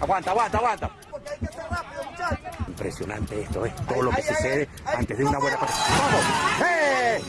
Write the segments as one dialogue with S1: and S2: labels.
S1: Aguanta, aguanta, aguanta. Impresionante esto, ¿eh? Todo lo que sucede antes de una buena cosa. ¡Vamos! ¡Eh!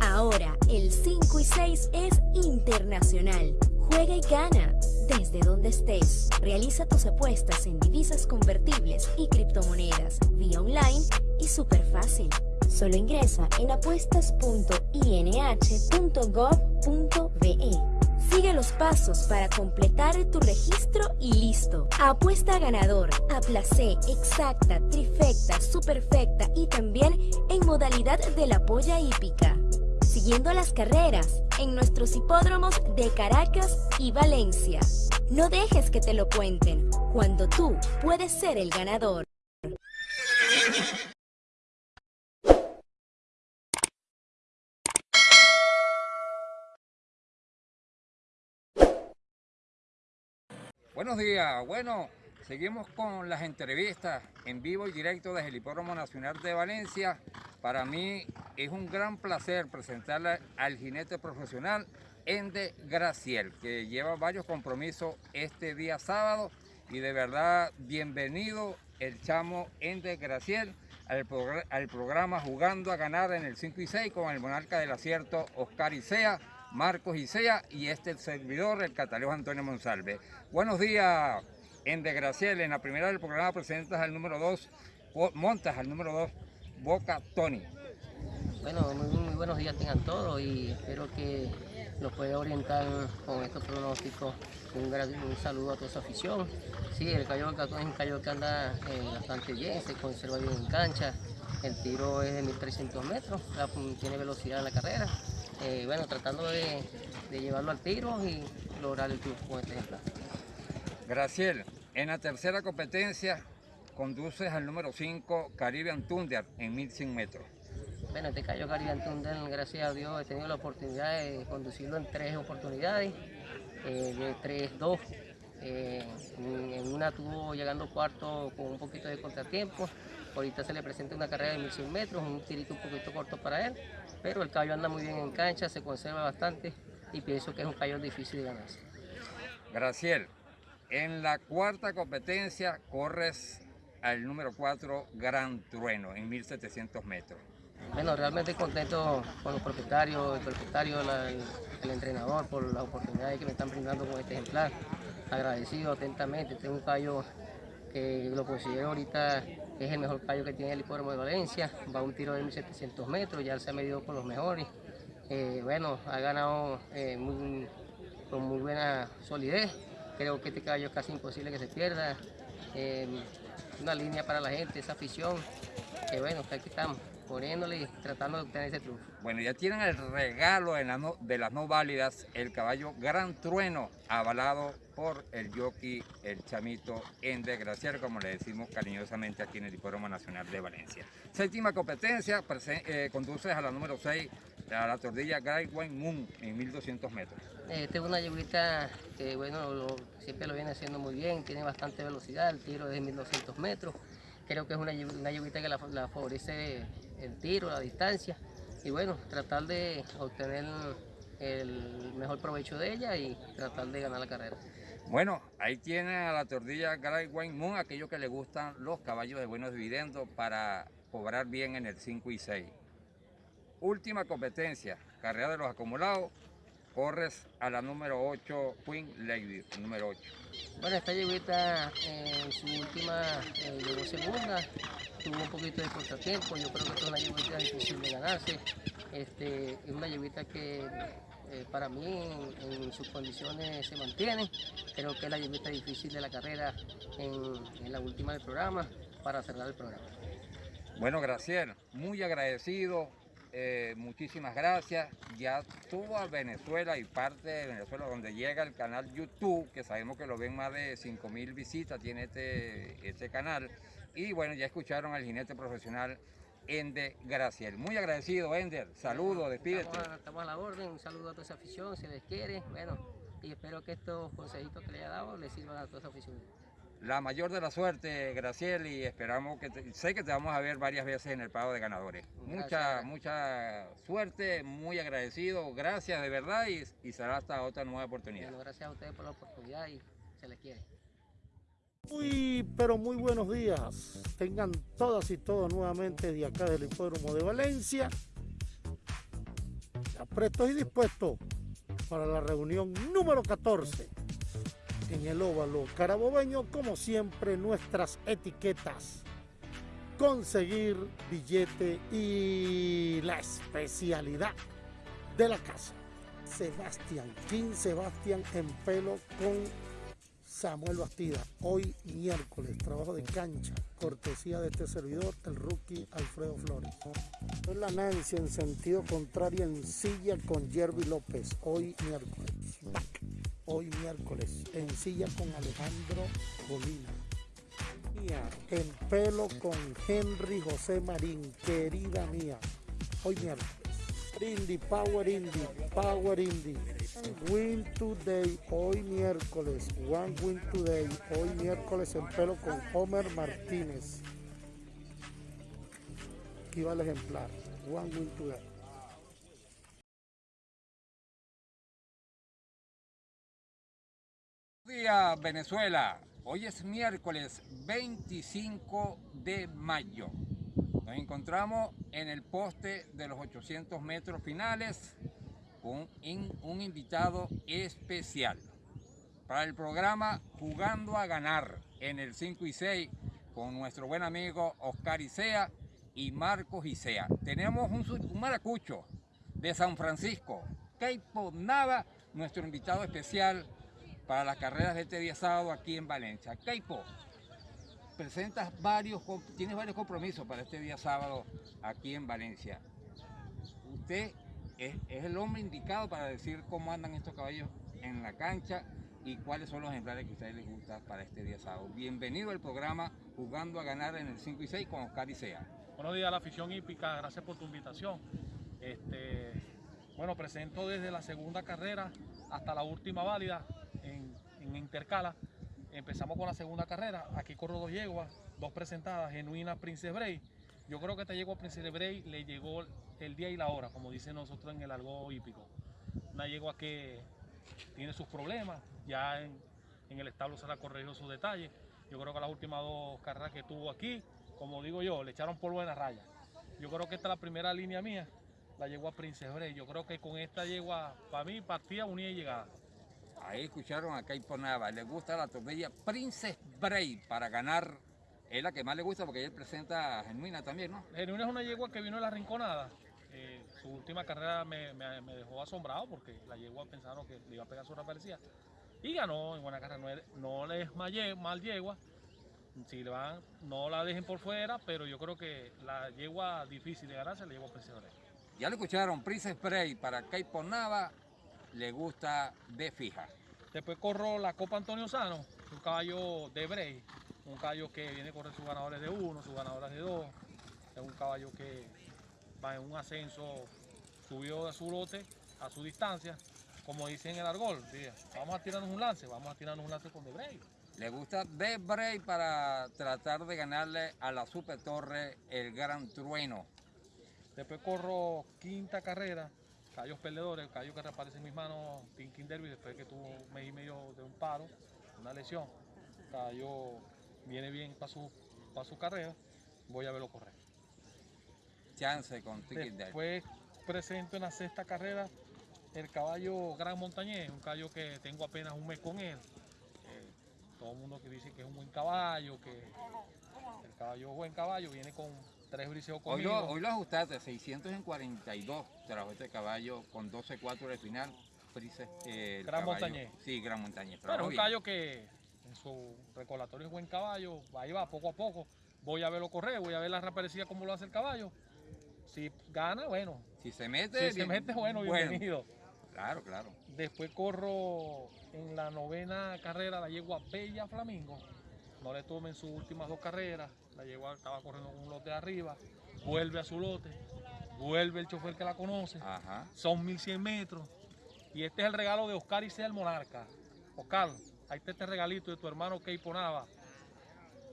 S2: Ahora, el 5 y 6 es internacional. Juega y gana desde donde estés. Realiza tus apuestas en divisas convertibles y criptomonedas vía online y súper fácil. Solo ingresa en apuestas.inh.gov.be. Sigue los pasos para completar tu registro y listo. Apuesta ganador, a placé, exacta, trifecta, superfecta y también en modalidad de la polla hípica. Siguiendo las carreras en nuestros hipódromos de Caracas y Valencia. No dejes que te lo cuenten, cuando tú puedes ser el ganador.
S3: Buenos días, bueno, seguimos con las entrevistas en vivo y directo desde el Hipódromo Nacional de Valencia. Para mí es un gran placer presentarle al jinete profesional Ende Graciel, que lleva varios compromisos este día sábado. Y de verdad bienvenido el chamo Ende Graciel al, al programa Jugando a Ganar en el 5 y 6 con el monarca del acierto Oscar Isea Marcos Isea y este servidor, el catalán Antonio Monsalve. Buenos días, en Graciel. En la primera del programa presentas al número 2, montas al número 2, Boca Tony.
S4: Bueno, muy, buenos días tengan todos y espero que nos pueda orientar con estos pronósticos. Un, un saludo a toda su afición. Sí, el Cayo Boca Tony es un callo que anda eh, bastante bien, se conserva bien en cancha. El tiro es de 1300 metros, tiene velocidad en la carrera. Eh, bueno, tratando de, llevarlo al tiro y lograr el triunfo con este ejemplar.
S3: Graciel, en la tercera competencia conduces al número 5 Caribbean Thunder en 1100 metros.
S4: Bueno, este cayó Caribbean Thunder, gracias a Dios he tenido la oportunidad de conducirlo en tres oportunidades, eh, de 3-2. Eh, en una tuvo llegando cuarto con un poquito de contratiempo. Ahorita se le presenta una carrera de 1100 metros, un tirito un poquito corto para él pero el caballo anda muy bien en cancha, se conserva bastante y pienso que es un caballo difícil de ganarse.
S3: Graciel, en la cuarta competencia corres al número 4 Gran Trueno en 1700 metros.
S4: Bueno, realmente contento con los propietarios, el propietario, el, entrenador por las oportunidades que me están brindando con este ejemplar. Agradecido atentamente, este es un caballo que lo considero ahorita es el mejor callo que tiene el hipódromo de Valencia, va a un tiro de 1700 metros, ya se ha medido con los mejores. Eh, bueno, ha ganado eh, con muy buena solidez, creo que este caballo es casi imposible que se pierda. Eh, una línea para la gente, esa afición, que bueno, aquí estamos poniéndole y tratando de obtener ese triunfo.
S3: Bueno, ya tienen el regalo de las no válidas, el caballo Gran Trueno, avalado por el jockey, el chamito en desgraciar, como le decimos cariñosamente aquí en el Hipódromo Nacional de Valencia. Séptima competencia, eh, conduces a la número 6, a la tordilla Great White Moon en 1200 metros.
S4: Esta es una yeguita que bueno, siempre lo viene haciendo muy bien, tiene bastante velocidad, el tiro es de 1200 metros. Creo que es una, una que la, la favorece el tiro, la distancia y bueno, tratar de obtener el mejor provecho de ella y tratar de ganar la carrera.
S3: Bueno, ahí tiene a la tordilla Great Wine Moon, aquellos que le gustan los caballos de buenos dividendos para cobrar bien en el 5 y 6. Última competencia, carrera de los acumulados, corres a la número 8, Queen Lady, número 8.
S4: Bueno, esta yeguita en su última eh, llegó segunda, tuvo un poquito de contratiempo, yo creo que es una yeguita difícil de ganarse, este, es una yeguita que eh, para mí en, sus condiciones se mantiene. Creo que es la yeguita difícil de la carrera en, la última del programa para cerrar el programa.
S3: Bueno, Graciel, muy agradecido, eh, muchísimas gracias. Ya a Venezuela y parte de Venezuela donde llega el canal YouTube, que sabemos que lo ven más de 5 mil visitas, tiene este, este canal. Y bueno, ya escucharon al jinete profesional Ender Graciel. Muy agradecido, Ender. Saludos, despídete.
S4: Estamos a, la orden, un saludo a toda esa afición, si les quiere. Bueno, y espero que estos consejitos que le haya dado les sirvan a toda esa afición.
S3: La mayor de la suerte, Graciel, y esperamos que te- sé que te vamos a ver varias veces en el pago de ganadores. Mucha,
S4: Gracias.
S3: mucha suerte, muy agradecido, gracias de verdad y, y será hasta otra nueva oportunidad.
S4: Bueno, gracias a ustedes por la oportunidad y se les quiere.
S5: Muy, pero muy buenos días. Tengan todas y todos nuevamente de acá del Hipódromo de Valencia. Ya prestos y dispuestos para la reunión número 14 en el óvalo carabobeño. Como siempre, nuestras etiquetas. Conseguir billete y la especialidad de la casa. Sebastián, King Sebastián en pelo con Samuel Bastida, hoy miércoles, trabajo de cancha, cortesía de este servidor, el rookie Alfredo Flores. Es la Nancy en sentido contrario en silla con Jerry López, hoy miércoles. Hoy miércoles, en silla con Alejandro Molina. Mía, en pelo con Henry José Marín, querida mía, hoy miércoles. Indy, Power Indy, Power Indy. Win Today, hoy miércoles. One Win Today, hoy miércoles en pelo con Homer Martínez. Aquí va el ejemplar. One Win Today.
S3: Días, Venezuela. Hoy es miércoles 25 de mayo. Nos encontramos en el poste de los 800 metros finales con un invitado especial para el programa Jugando a Ganar en el 5 y 6 con nuestro buen amigo Oscar Isea y Marcos Isea. Tenemos un, un maracucho de San Francisco, Keipo Nava, nuestro invitado especial para las carreras de este día sábado aquí en Valencia. Keipo, presentas varios, tienes varios compromisos para este día sábado aquí en Valencia. Usted es, es el hombre indicado para decir cómo andan estos caballos en la cancha y cuáles son los ejemplares que a ustedes les gustan para este día sábado. Bienvenido al programa Jugando a Ganar en el 5 y 6 con Oscar Isea.
S6: Buenos días a la afición hípica, gracias por tu invitación. Este, bueno, presento desde la segunda carrera hasta la última válida en, Intercala. Empezamos con la segunda carrera, aquí corro dos yeguas, dos presentadas, genuina Princess Bray. Yo creo que esta yegua Princess Bray le llegó el día y la hora, como dicen nosotros en el algo hípico. Una yegua que tiene sus problemas, ya en, el establo se la corrigió sus detalles. Yo creo que las últimas dos carreras que tuvo aquí, como digo yo, le echaron polvo en la raya. Yo creo que esta es la primera línea mía, la yegua Princess Bray. Yo creo que con esta yegua, para mí, partida, unida y llegada.
S3: Ahí escucharon a Keipo Nava, le gusta la tortilla Princess Bray para ganar. Es la que más le gusta porque él presenta a Genuina también, ¿no?
S6: Genuina es una yegua que vino de la rinconada. Eh, su última carrera me, me- me dejó asombrado porque la yegua pensaron que le iba a pegar su parecía Y ganó en buena carrera. No, es- no le es mal, ye- mal yegua. Si le van, no la dejen por fuera, pero yo creo que la yegua difícil de ganarse la yegua Princess Bray.
S3: Ya lo escucharon, Princess Bray para Keipo Nava, le gusta de fija.
S6: Después corro la Copa Antonio Sano, un caballo de Bray, un caballo que viene a correr sus ganadores de uno, sus ganadores de dos. Es un caballo que va en un ascenso, subió de su lote a su distancia, como dicen en el argol. diga, Vamos a tirarnos un lance, vamos a tirarnos un lance con de Bray.
S3: Le gusta de Bray para tratar de ganarle a la Super Torre el Gran Trueno.
S6: Después corro quinta carrera, caballos perdedores, caballo que reaparece en mis manos, Tinkin Derby, después que tuvo un mes y medio de un paro, una lesión. Caballo viene bien para su, para su carrera, voy a verlo correr.
S3: Chance con Tiki Derby.
S6: Después presento en la sexta carrera el caballo Gran Montañés, un caballo que tengo apenas un mes con él. Eh, todo el mundo que dice que es un buen caballo, que el caballo es buen caballo, viene con tres briseos
S3: Hoy lo, hoy lo ajustaste, 600 en 42 trajo este caballo con 12-4 de final. Eh, el
S6: Gran
S3: caballo-
S6: Montañés.
S3: Sí, Gran Montañés.
S6: Pero es un caballo que en su recolatorio es buen caballo, ahí va poco a poco. Voy a verlo correr, voy a ver la reaparecida cómo lo hace el caballo. Si gana, bueno.
S3: Si se mete,
S6: Si se mete, bueno, bienvenido.
S3: Claro, claro.
S6: Después corro en la novena carrera la yegua Bella Flamingo. No le tomen sus últimas dos carreras. La yegua estaba corriendo con un lote de arriba. Vuelve a su lote. Vuelve el chofer que la conoce.
S3: Ajá.
S6: Son 1100 metros. Y este es el regalo de Oscar y sea el monarca. Oscar, ahí está este regalito de tu hermano Keipo Nava.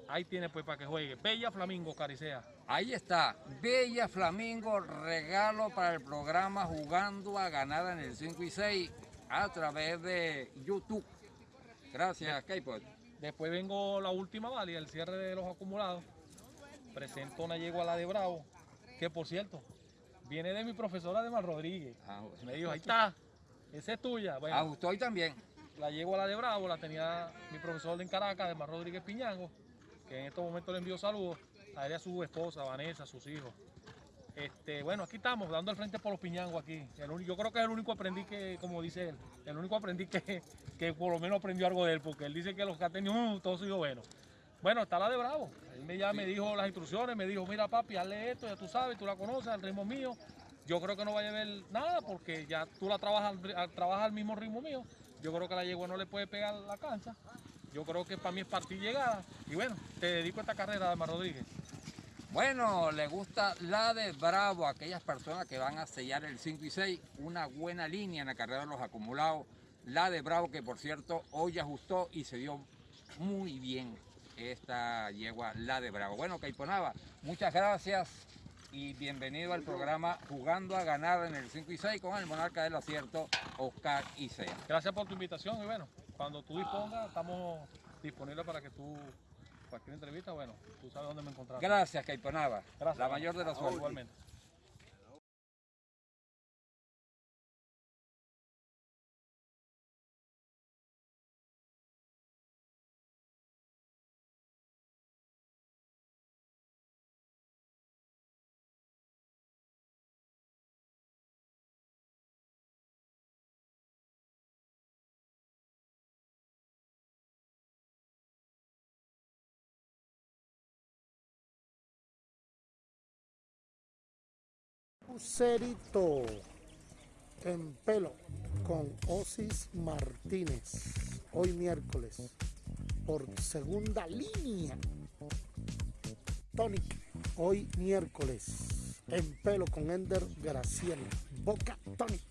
S6: Ahí tiene pues para que juegue. Bella Flamingo, Caricea.
S3: Ahí está, Bella Flamingo, regalo para el programa Jugando a Ganar en el 5 y 6 a través de YouTube. Gracias, Kaypot.
S6: Después vengo la última válida, el cierre de los acumulados. Presento una yegua a la de Bravo, que por cierto, viene de mi profesora de Mar Rodríguez.
S3: Ah,
S6: Me dijo, ahí está, esa es tuya. Bueno,
S3: A usted también.
S6: la yegua a la de Bravo, la tenía mi profesor en Caracas, de Mar Rodríguez Piñango, que en estos momentos le envío saludos a él y a su esposa, Vanessa, a sus hijos. Este, bueno, aquí estamos, dando el frente por los piñangos aquí. Yo creo que es el único aprendiz que, como dice él, el único aprendiz que, que por lo menos aprendió algo de él, porque él dice que los que ha tenido, uh, todos sido bueno. Bueno, está la de Bravo. Él ya me dijo las instrucciones, me dijo, mira papi, hazle esto, ya tú sabes, tú la conoces, al ritmo mío. Yo creo que no vaya a ver nada porque ya tú la trabajas, trabajas al mismo ritmo mío. Yo creo que la yegua no le puede pegar la cancha. Yo creo que para mí es partir llegada. Y bueno, te dedico a esta carrera, Ademar Rodríguez.
S3: Bueno, le gusta la de Bravo, aquellas personas que van a sellar el 5 y 6, una buena línea en la carrera de los acumulados. La de Bravo, que por cierto hoy ajustó y se dio muy bien esta yegua, la de Bravo. Bueno, Caiponaba, muchas gracias y bienvenido al programa Jugando a Ganar en el 5 y 6 con el monarca del acierto, Oscar Isea.
S6: Gracias por tu invitación y bueno, cuando tú dispongas, estamos disponibles para que tú, cualquier entrevista, bueno, tú sabes dónde me encontrar.
S3: Gracias, Caiponaba.
S6: Gracias.
S3: La mayor de las suerte.
S6: Igualmente.
S5: Lucerito en pelo con Osis Martínez. Hoy miércoles por segunda línea. Tonic hoy miércoles en pelo con Ender Graciela. Boca Tonic.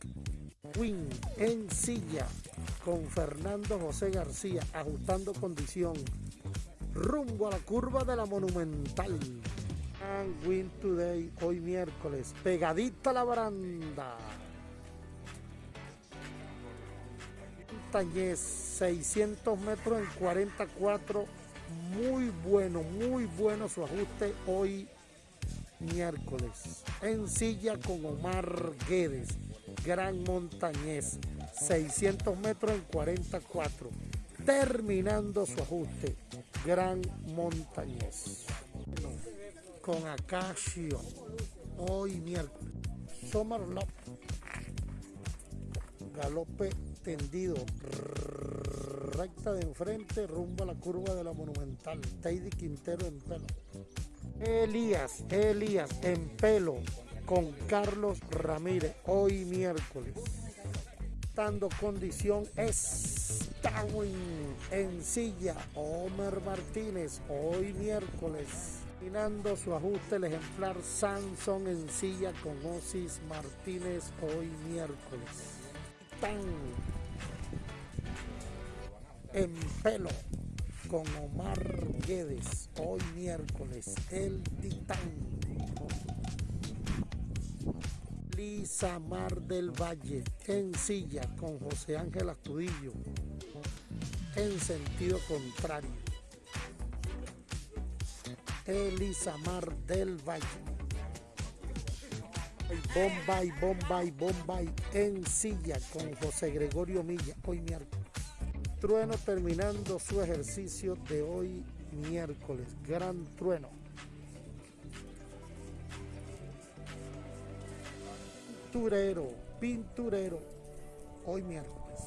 S5: Queen en silla con Fernando José García ajustando condición rumbo a la curva de la Monumental. Win Today, hoy miércoles, pegadita la baranda. Montañez, 600 metros en 44, muy bueno, muy bueno su ajuste hoy miércoles. En silla con Omar Guedes, Gran Montañez, 600 metros en 44. Terminando su ajuste, Gran Montañez. Con Acacio, hoy miércoles. Somar López, galope tendido, recta de enfrente, rumbo a la curva de la Monumental. Teidy Quintero en pelo. Elías, Elías en pelo con Carlos Ramírez, hoy miércoles. Dando condición Starwin en silla, Homer Martínez, hoy miércoles. Terminando su ajuste el ejemplar Samson en silla con Osis Martínez, hoy miércoles. Tan en pelo con Omar Guedes, hoy miércoles, el Titán. Lisa Mar del Valle, en silla con José Ángel Astudillo, en sentido contrario. Elisa Mar del Valle. Bombay, Bombay, Bombay, en silla con José Gregorio Milla, hoy miércoles. Trueno terminando su ejercicio de hoy miércoles. Gran trueno. Pinturero, pinturero, hoy miércoles.